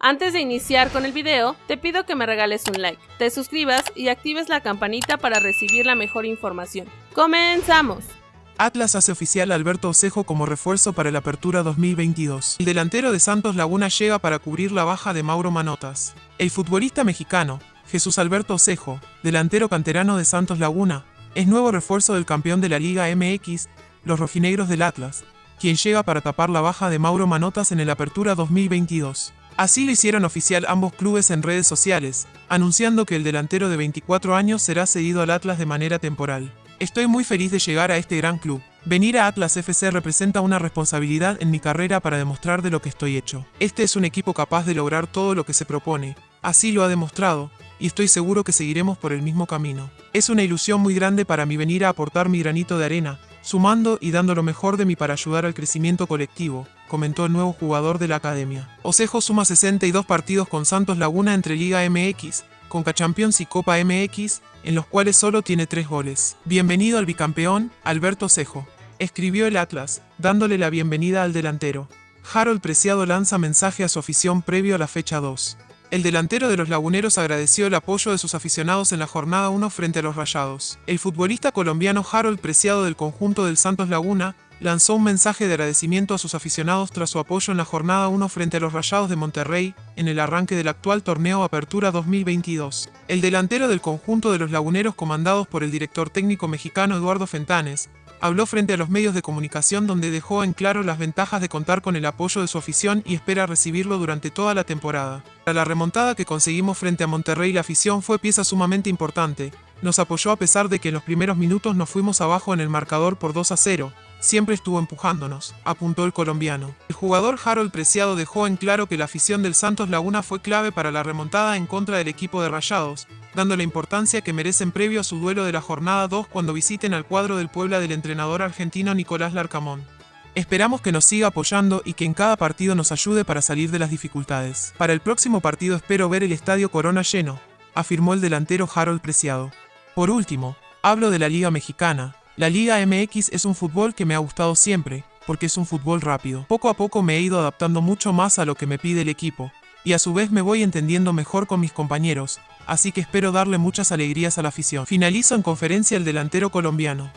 Antes de iniciar con el video, te pido que me regales un like, te suscribas y actives la campanita para recibir la mejor información. ¡Comenzamos! Atlas hace oficial a Alberto Osejo como refuerzo para la apertura 2022. El delantero de Santos Laguna llega para cubrir la baja de Mauro Manotas. El futbolista mexicano, Jesús Alberto Osejo, delantero canterano de Santos Laguna, es nuevo refuerzo del campeón de la Liga MX, los rojinegros del Atlas, quien llega para tapar la baja de Mauro Manotas en el Apertura 2022. Así lo hicieron oficial ambos clubes en redes sociales, anunciando que el delantero de 24 años será cedido al Atlas de manera temporal. Estoy muy feliz de llegar a este gran club. Venir a Atlas FC representa una responsabilidad en mi carrera para demostrar de lo que estoy hecho. Este es un equipo capaz de lograr todo lo que se propone. Así lo ha demostrado, y estoy seguro que seguiremos por el mismo camino. Es una ilusión muy grande para mí venir a aportar mi granito de arena, sumando y dando lo mejor de mí para ayudar al crecimiento colectivo, comentó el nuevo jugador de la academia. Osejo suma 62 partidos con Santos Laguna entre Liga MX, Conca Champions y Copa MX, en los cuales solo tiene 3 goles. Bienvenido al bicampeón, Alberto Osejo. Escribió el Atlas, dándole la bienvenida al delantero. Harold Preciado lanza mensaje a su afición previo a la fecha 2. El delantero de los laguneros agradeció el apoyo de sus aficionados en la jornada 1 frente a los Rayados. El futbolista colombiano Harold Preciado del conjunto del Santos Laguna lanzó un mensaje de agradecimiento a sus aficionados tras su apoyo en la jornada 1 frente a los Rayados de Monterrey, en el arranque del actual torneo Apertura 2022. El delantero del conjunto de los laguneros comandados por el director técnico mexicano Eduardo Fentanes, Habló frente a los medios de comunicación donde dejó en claro las ventajas de contar con el apoyo de su afición y espera recibirlo durante toda la temporada. Para la remontada que conseguimos frente a Monterrey la afición fue pieza sumamente importante. Nos apoyó a pesar de que en los primeros minutos nos fuimos abajo en el marcador por 2 a 0, Siempre estuvo empujándonos, apuntó el colombiano. El jugador Harold Preciado dejó en claro que la afición del Santos Laguna fue clave para la remontada en contra del equipo de Rayados, dando la importancia que merecen previo a su duelo de la jornada 2 cuando visiten al cuadro del Puebla del entrenador argentino Nicolás Larcamón. Esperamos que nos siga apoyando y que en cada partido nos ayude para salir de las dificultades. Para el próximo partido espero ver el estadio Corona lleno, afirmó el delantero Harold Preciado. Por último, hablo de la Liga Mexicana, la Liga MX es un fútbol que me ha gustado siempre, porque es un fútbol rápido. Poco a poco me he ido adaptando mucho más a lo que me pide el equipo, y a su vez me voy entendiendo mejor con mis compañeros, así que espero darle muchas alegrías a la afición. Finalizo en conferencia el delantero colombiano.